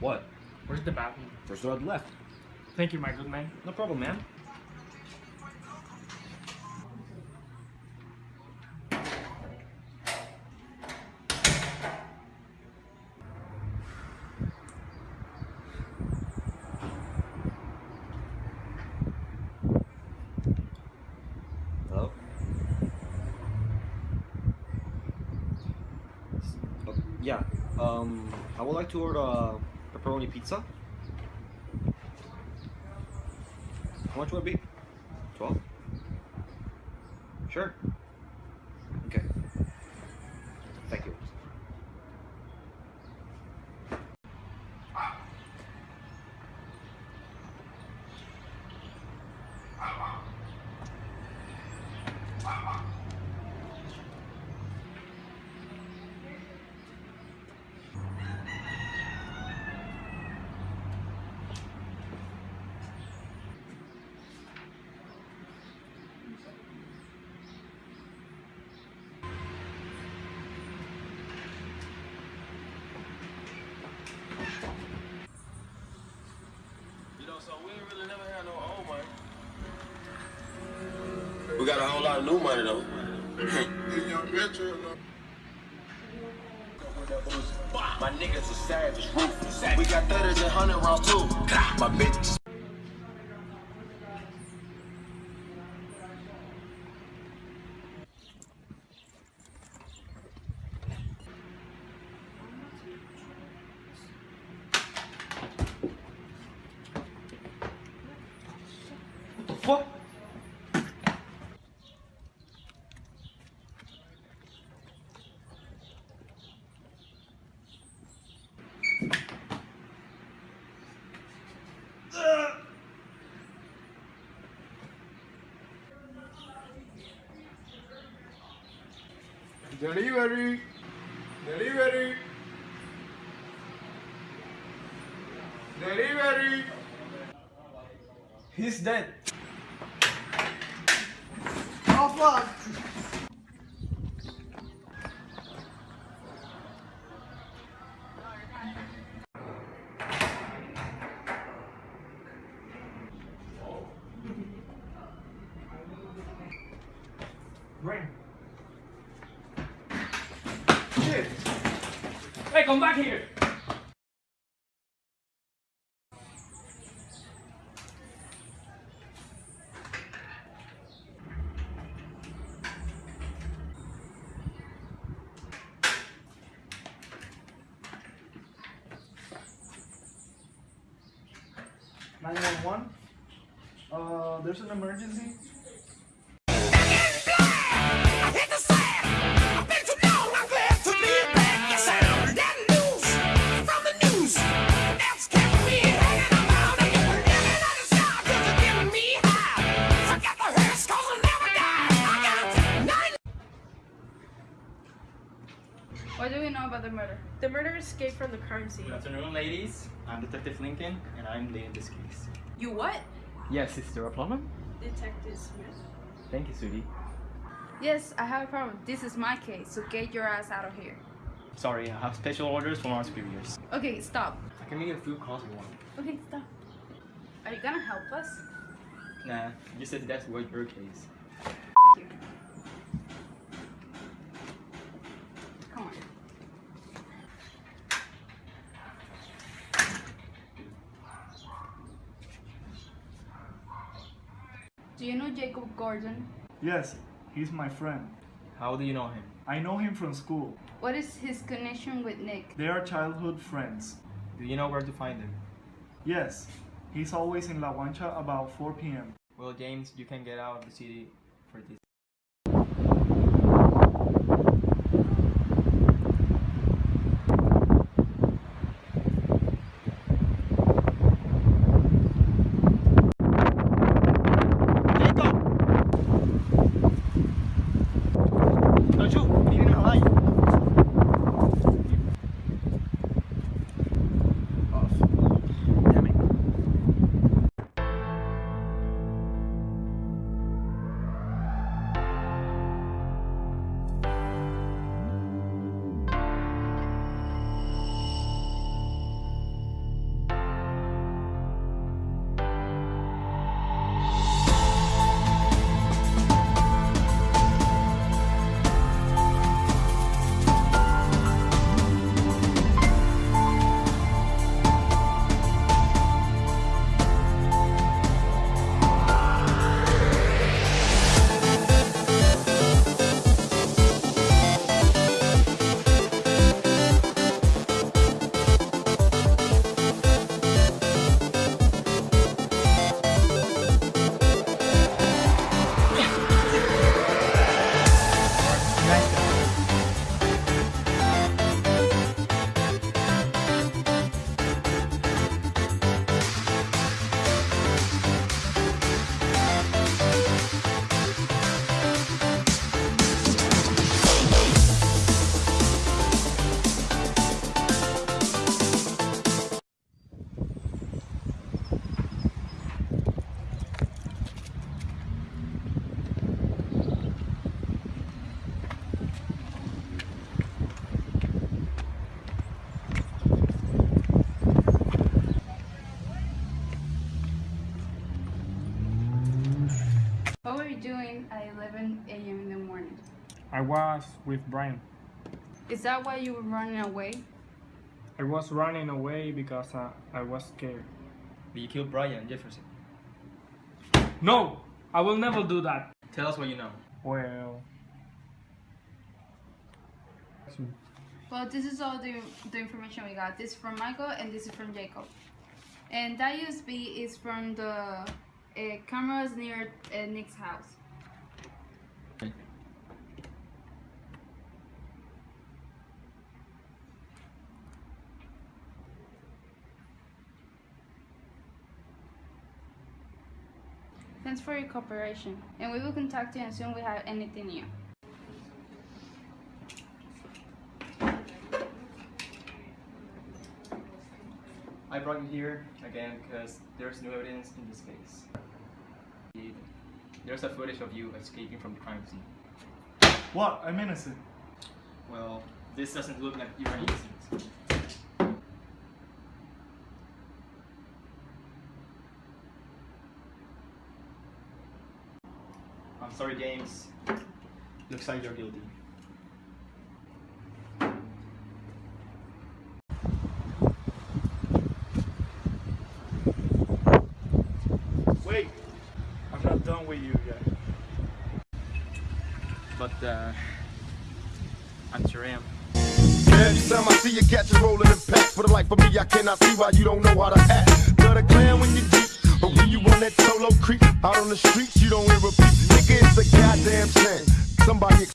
What? Where's the bathroom? First door the left. Thank you, my good man. No problem, man. Hello? Uh, yeah, um, I would like to order a pepperoni pizza. How much would it be? 12? Sure. Okay. Thank you. You know, so we ain't really never had no old money. We got a whole lot of new money though. My niggas are savage, ruthless. We got 30s and 100 rounds too. My bitch. What the fuck? Delivery! Delivery! Delivery! He's dead. Oh fuck! Ring. Hey, come back here! Nine one one. Uh, there's an emergency. What do we know about the murder? The murderer escaped from the crime scene. Good afternoon, ladies. I'm Detective Lincoln, and I'm leading this case. You what? Yes, is there a problem? Detective Smith. Thank you, Sudi. Yes, I have a problem. This is my case, so get your ass out of here. Sorry, I have special orders from our superiors. Okay, stop. I can make a few calls if you want. Okay, stop. Are you gonna help us? Nah, you said that's what your case. Do you know Jacob Gordon? Yes, he's my friend. How do you know him? I know him from school. What is his connection with Nick? They are childhood friends. Do you know where to find him? Yes, he's always in La Guancha about 4 p.m. Well, James, you can get out of the city for this. I was with Brian. Is that why you were running away? I was running away because uh, I was scared. But you killed Brian Jefferson. No, I will never do that. Tell us what you know. Well, Well, this is all the, the information we got. This is from Michael and this is from Jacob. And that USB is from the uh, cameras near uh, Nick's house. Thanks for your cooperation, and we will contact you as soon as we have anything new. I brought you here again because there's new evidence in this case. There's a footage of you escaping from the crime scene. What? I'm innocent. Well, this doesn't look like you're innocent. Sorry, James. Looks like you're guilty. Wait. I'm not done with you yet. But, uh, I'm sure I am. Every time I see you catch a rolling in pack For the life of me, I cannot see why you don't know how to act Love the clan when you deep But when you on that solo creep? Out on the streets, you don't hear a beat. Nigga, it's a goddamn shame Somebody